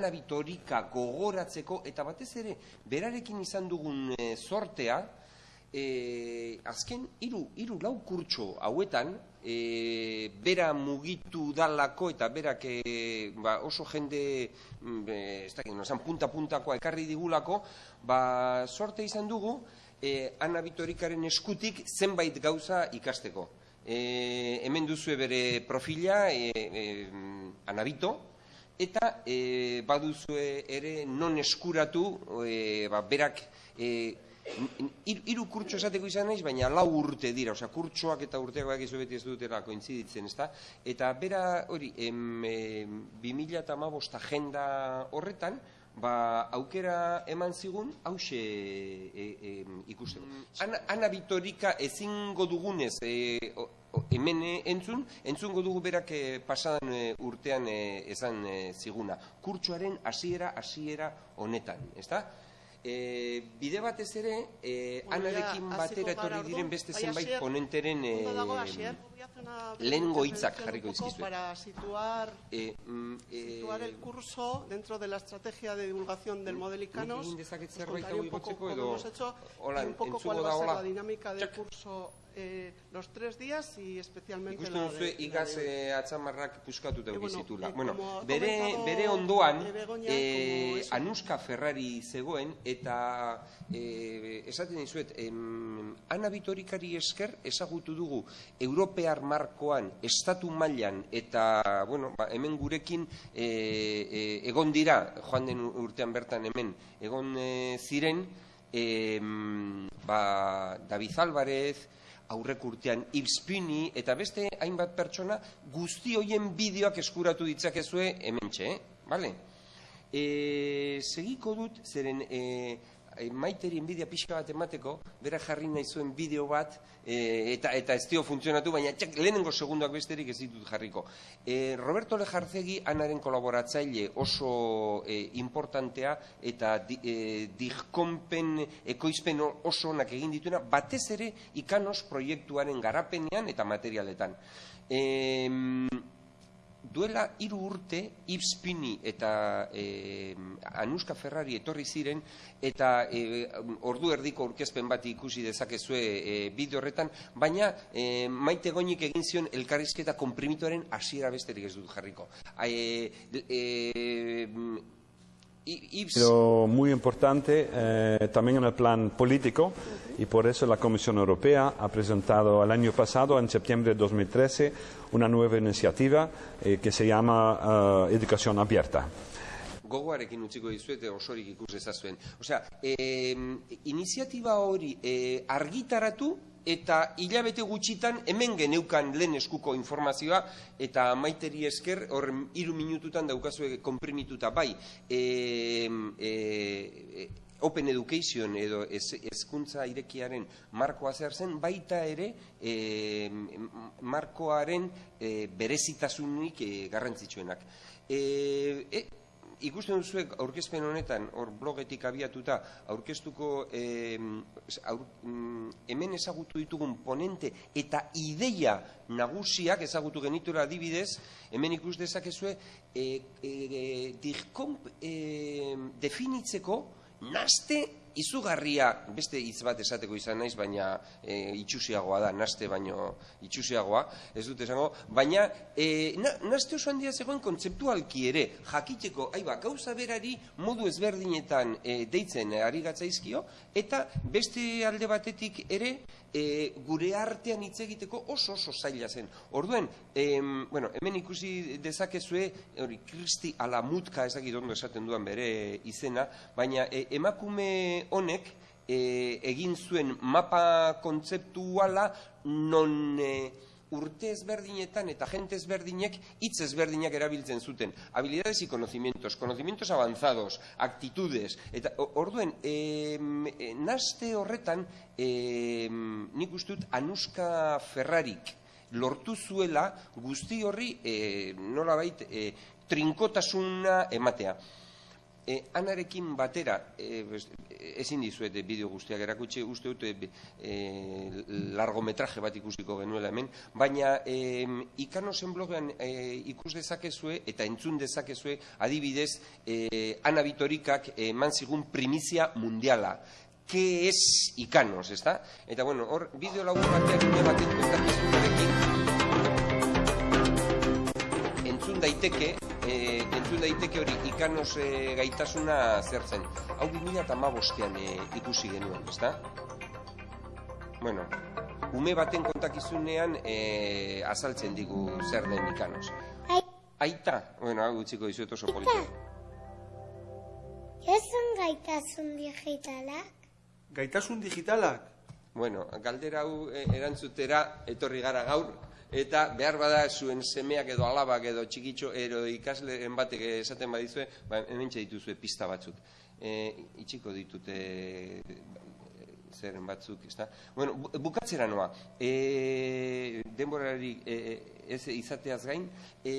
Ana Bitorika gogoratzeko eta batez ere berarekin izan dugun e, sortea e, azken hiru hiru lau kurtso hauetan e, bera mugitu dalako eta berak e, ba, oso jende mm, ez dakit, no, punta puntakoa ekarri digulako ba, sorte izan dugu e, Ana Bitorikaren eskutik zenbait gauza ikasteko. E, hemen duzue bere profila e, e, Anabito eta e, baduzue ere non eskuratu e, ba, berak e, hiru kurtso esateko izan naiz, baina lau urte dira, osea kurtsoak eta urteak baki beti ez dutera kointziditzen, ezta? Eta bera hori, em, em, 2015 agenda horretan, ba, aukera eman zigun, hause e, e, ikusteko. Mm, ana, Ana Bitorika ezingo dugunez e, hemen entzun, entzungo dugu berak e, pasadan e, urtean e, esan e, ziguna. Kurtsoaren hasiera hasiera honetan, ezta? E, bide batez ere, e, anarekin batera etorri diren beste zenbait ponenteren e, lehengo hitzak jarriko izkizu. Para situar, eh, mm, situar el curso dentro de la estrategia de divulgación del modelicanos. Nik egin zerbait hau igotzeko edo... Hola, un poco cuál va a ser la dinámica del curso eh, los tres días y especialmente Ikusten duzu igaz eh, atzamarrak da. Eh, bueno, bere, bere ondoan eh, Anuska Ferrari zegoen eta eh, esaten dizuet eh, Ana Bitorikari esker ezagutu dugu Europear markoan estatu mailan eta bueno, ba, hemen gurekin eh, eh, egon dira joan den urtean bertan hemen egon eh, ziren eh, ba, David Álvarez aurrek urtean Ipspini eta beste hainbat pertsona guzti hoien bideoak eskuratu ditzakezue hementxe, eh? Vale? E, segiko dut, zeren e, e, maiteri enbidia pixka bat emateko, bera jarri nahi zuen bideo bat, e, eta eta ez dio funtzionatu, baina txak, lehenengo segundoak besterik ez ditut jarriko. E, Roberto Lejartzegi, anaren kolaboratzaile oso e, importantea, eta di, e, dihkonpen, ekoizpen oso onak egin dituena, batez ere ikanos proiektuaren garapenean eta materialetan. E, duela hiru urte Ipspini eta e, Anuska Ferrari etorri ziren eta e, ordu erdiko aurkezpen bat ikusi dezakezue e, bideo horretan, baina e, maite goinik egin zion elkarrizketa komprimituaren hasiera besterik ez dut jarriko. E, e, Pero muy importante eh, también en el plan político y por eso la Comisión Europea ha presentado el año pasado, en septiembre de 2013, una nueva iniciativa eh, que se llama uh, Educación Abierta. gogoarekin utziko dizuete osorik ikus ezazuen. Osea, eh, iniziatiba hori eh, argitaratu eta hilabete gutxitan hemen geneukan lehen eskuko informazioa eta maiteri esker horren hiru minututan daukazue konprimituta bai e, e, Open Education edo hezkuntza irekiaren markoa zer zen baita ere e, markoaren e, berezitasunik e, garrantzitsuenak. E, e, ikusten duzuek aurkezpen honetan, hor blogetik abiatuta, aurkeztuko e, aur, mm, hemen ezagutu ditugun ponente eta ideia nagusiak ezagutu genitura adibidez, hemen ikus dezakezue, e, e, e, definitzeko naste izugarria beste hitz bat esateko izan naiz baina e, itxusiagoa da naste baino itxusiagoa ez dut esango baina e, na, naste oso handia zegoen kontzeptualki ere jakiteko ai ba gauza berari modu ezberdinetan e, deitzen ari gatzaizkio eta beste alde batetik ere e, gure artean hitz egiteko oso oso zaila zen. Orduen, em, bueno, hemen ikusi dezakezue, hori, Kristi Alamutka ezakit ondo esaten duan bere izena, baina e, emakume honek e, egin zuen mapa kontzeptuala non... E, urte ezberdinetan eta gente ezberdinek hitz ezberdinak erabiltzen zuten. Habilidades y conocimientos, conocimientos avanzados, actitudes. Eta orduen, e, naste horretan, e, nik ustut Anuska Ferrarik lortu zuela guzti horri e, nolabait e, trinkotasuna ematea. E, anarekin batera, e, ezin dizuet bideo guztiak erakutsi, uste dut e, e, largometraje bat ikusiko genuela hemen, baina e, ikanosen blogean e, ikus dezakezue eta entzun dezakezue adibidez e, Ana Bitorikak eman zigun primizia mundiala. Ke ez ikanos, ezta? Eta bueno, hor, bideo lagun batean une baten kontakizunarekin daiteke, e, entzun daiteke hori ikanos e, gaitasuna zertzen. Hau 2008an e, ikusi genuen, ezta? Bueno, ume baten kontakizunean e, azaltzen digu zer den ikanos. Aita, bueno, hau utziko dizuet oso polita. Esan gaitasun digitalak? Gaitasun digitalak? Bueno, galdera hau erantzutera etorri gara gaur, eta behar bada zuen semeak edo alabak edo txikitxo ero ikasleen batek esaten badizue, ba, hemen dituzue pista batzuk. E, itxiko ditute zeren batzuk, ezta? Bueno, bukatzera noa, e, denborari e, ez izateaz gain, e,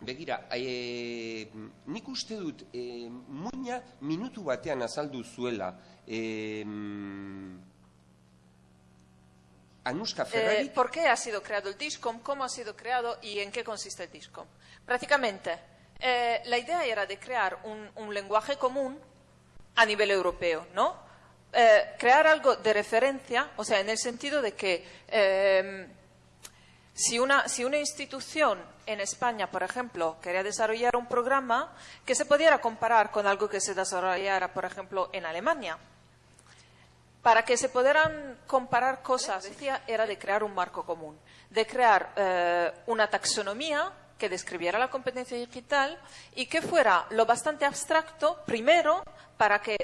begira, e, nik uste dut e, muina minutu batean azaldu zuela, e, Eh, ¿Por qué ha sido creado el DISCOM? ¿Cómo ha sido creado y en qué consiste el DISCOM? Prácticamente, eh, la idea era de crear un, lenguaje común a nivel europeo, ¿no? Eh, crear algo de referencia, o sea, en el sentido de que si, una, si una institución en España, por ejemplo, quería desarrollar un programa que se pudiera comparar con algo que se desarrollara, por ejemplo, en Alemania, para que se pudieran comparar cosas, decía, era de crear un marco común, de crear eh, una taxonomía que describiera la competencia digital y que fuera lo bastante abstracto, primero, para que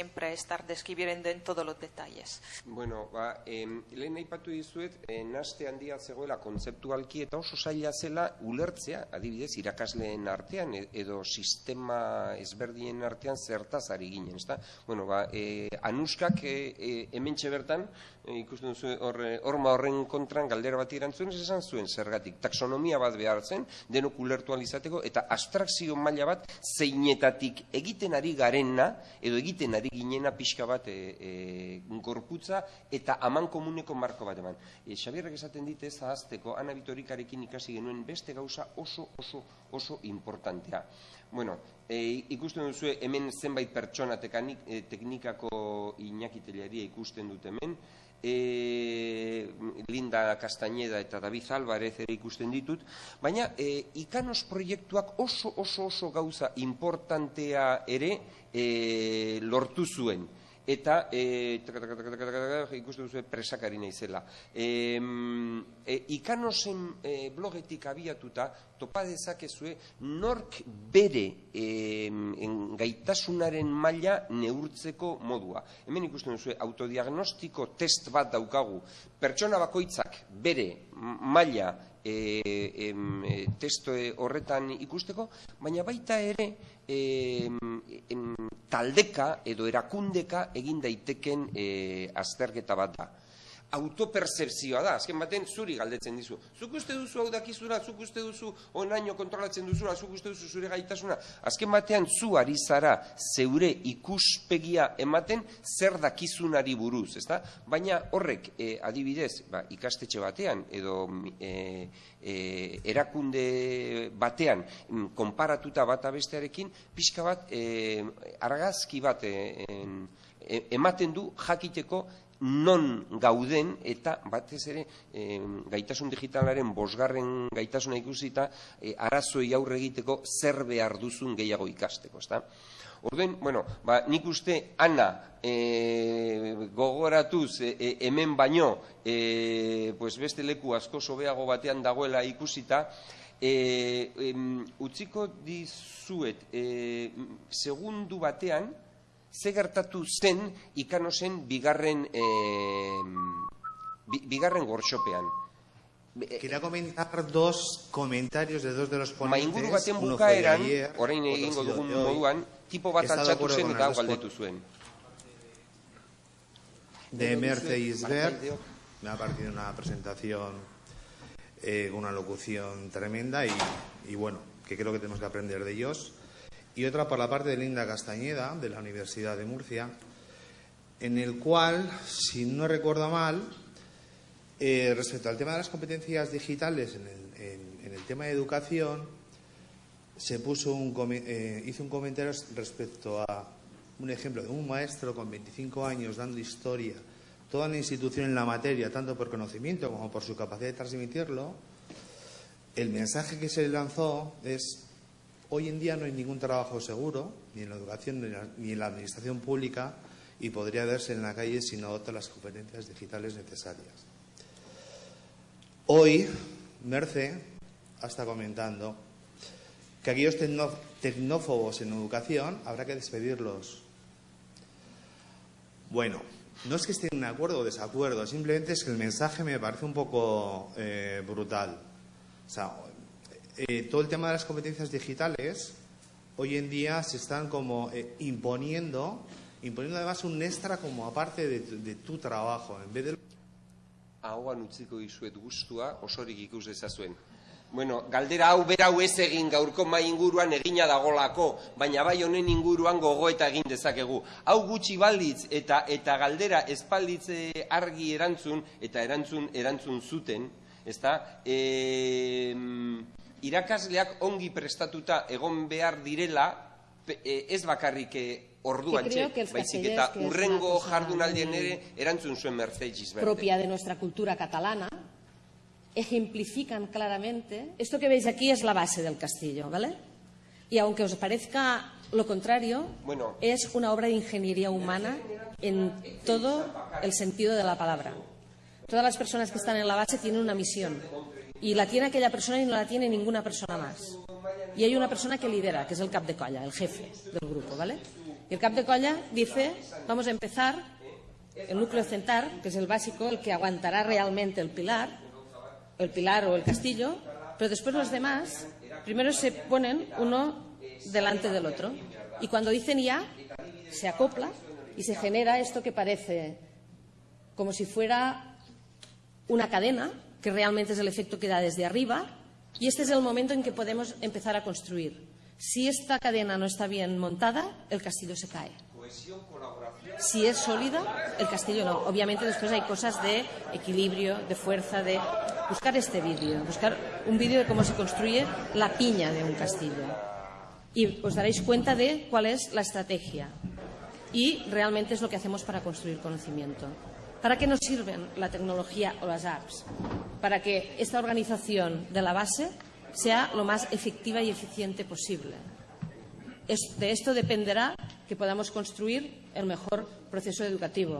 siempre estar describiendo en todos los detalles. Bueno, ba, eh, lehen aipatu dizuet, eh, naste handia zegoela kontzeptualki eta oso zaila zela ulertzea, adibidez, irakasleen artean edo sistema ezberdien artean zertaz ari ginen, ezta? Bueno, ba, eh, anuskak eh, eh, hementxe bertan, eh, ikusten duzu horre, horma horren kontran galdera bat irantzuen, esan zuen zergatik, taxonomia bat behar zen, denok ulertu alizateko, eta abstrakzio maila bat zeinetatik egiten ari garena, edo egiten ari ginena pixka bat e, e, gorputza eta aman komuneko marko bat eman. E, Xabierrek esaten dite ez ahazteko, ana bitorikarekin ikasi genuen beste gauza oso oso oso importantea. Bueno, e, ikusten duzu hemen zenbait pertsona e, teknikako inakitelearia ikusten dut hemen, e, Linda Castañeda eta David Alvarez ere ikusten ditut, baina e, ikanos proiektuak oso oso oso gauza importantea ere e, lortu zuen eta e, ikusten duzu presakari naizela. E, e, ikanosen e, blogetik abiatuta topa dezakezue nork bere e, gaitasunaren maila neurtzeko modua. Hemen ikusten duzu autodiagnostiko test bat daukagu. Pertsona bakoitzak bere maila e, e, testo horretan ikusteko, baina baita ere e, taldeka edo erakundeka egin daiteken e, azterketa bat da autopercepzioa da, azken baten zuri galdetzen dizu. Zuk uste duzu hau dakizura, zuk uste duzu onaino kontrolatzen duzula, zuk uste duzu zure gaitasuna. Azken batean zu ari zara zeure ikuspegia ematen zer dakizunari buruz, ezta? Baina horrek e, adibidez, ba, ikastetxe batean edo e, e, erakunde batean mm, konparatuta bat abestearekin, pixka bat e, argazki bat e, ematen du jakiteko non gauden eta batez ere gaitasun digitalaren bosgarren gaitasuna ikusita e, arazoi aurre egiteko zer behar duzun gehiago ikasteko, ezta? Orden, bueno, ba, nik uste ana e, gogoratuz e, e, hemen baino e, pues beste leku asko sobeago batean dagoela ikusita e, utziko dizuet e, segundu batean ze gertatu zen ikanosen bigarren, e, bigarren gortxopean. Quería comentar dos comentarios de dos de los ponentes. Mainguru baten bukaeran, ayer, orain egingo dugun moduan, tipo bat altxatu zen eta galdetu zuen. de Merce Isbert. Barkaideok. Me ha parecido una presentación eh, con una locución tremenda y, y bueno, que creo que tenemos que aprender de ellos. Y otra por la parte de Linda Castañeda, de la Universidad de Murcia, en el cual, si no recuerdo mal, eh, respecto al tema de las competencias digitales en el, tema de educación, se puso un, eh, hizo un comentario respecto a un ejemplo de un maestro con 25 años dando historia, toda una institución en la materia, tanto por conocimiento como por su capacidad de transmitirlo. El mensaje que se lanzó es, hoy en día no hay ningún trabajo seguro, ni en la educación ni en la, ni en la administración pública, y podría verse en la calle si no adopta las competencias digitales necesarias. Hoy, Merce está comentando que aquellos tecnófobos en educación habrá que despedirlos. Bueno, no es que estén de acuerdo o desacuerdo, simplemente es que el mensaje me parece un poco eh, brutal. O sea, eh, todo el tema de las competencias digitales hoy en día se están como eh, imponiendo, imponiendo además un extra como aparte de, de tu trabajo, en vez de Ahoan utziko dizuet gustua, osorik ikus dezazuen. Bueno, galdera hau berau ez egin gaurko mai inguruan egina dagolako, baina bai honen inguruan gogoeta egin dezakegu. Hau gutxi balditz eta eta galdera espalditze argi erantzun eta erantzun erantzun zuten, ezta? E, irakasleak ongi prestatuta egon behar direla, pe- e, ez bakarrik orduan baizik eta urrengo jardunaldien ere erantzun zuen Mercedes propia de nuestra cultura catalana, ejemplifican claramente. Esto que veis aquí es la base del castillo, ¿vale? Y aunque os parezca lo contrario, Bueno. es una obra de ingeniería humana en todo el sentido de la palabra. Todas las personas que están en la base tienen una misión y la tiene aquella persona y no la tiene ninguna persona más. Y hay una persona que lidera, que es el cap de colla, el jefe del grupo, ¿vale? Y el cap de colla dice, vamos a empezar el núcleo central, que es el básico, el que aguantará realmente el pilar, el pilar o el castillo, pero después los demás, primero se ponen uno delante del otro. Y cuando dicen ya, se acopla y se genera esto que parece como si fuera una cadena, que realmente es el efecto que da desde arriba, y este es el momento en que podemos empezar a construir. Si esta cadena no está bien montada, el castillo se cae. Si es sólida, el castillo no. Obviamente después hay cosas de equilibrio, de fuerza, de buscar este vídeo, buscar un vídeo de cómo se construye la piña de un castillo. Y os daréis cuenta de cuál es la estrategia. Y realmente es lo que hacemos para construir conocimiento. ¿Para qué nos sirven la tecnología o las apps? Para que esta organización de la base sea lo más efectiva y eficiente posible. De esto dependerá que podamos construir el mejor proceso educativo.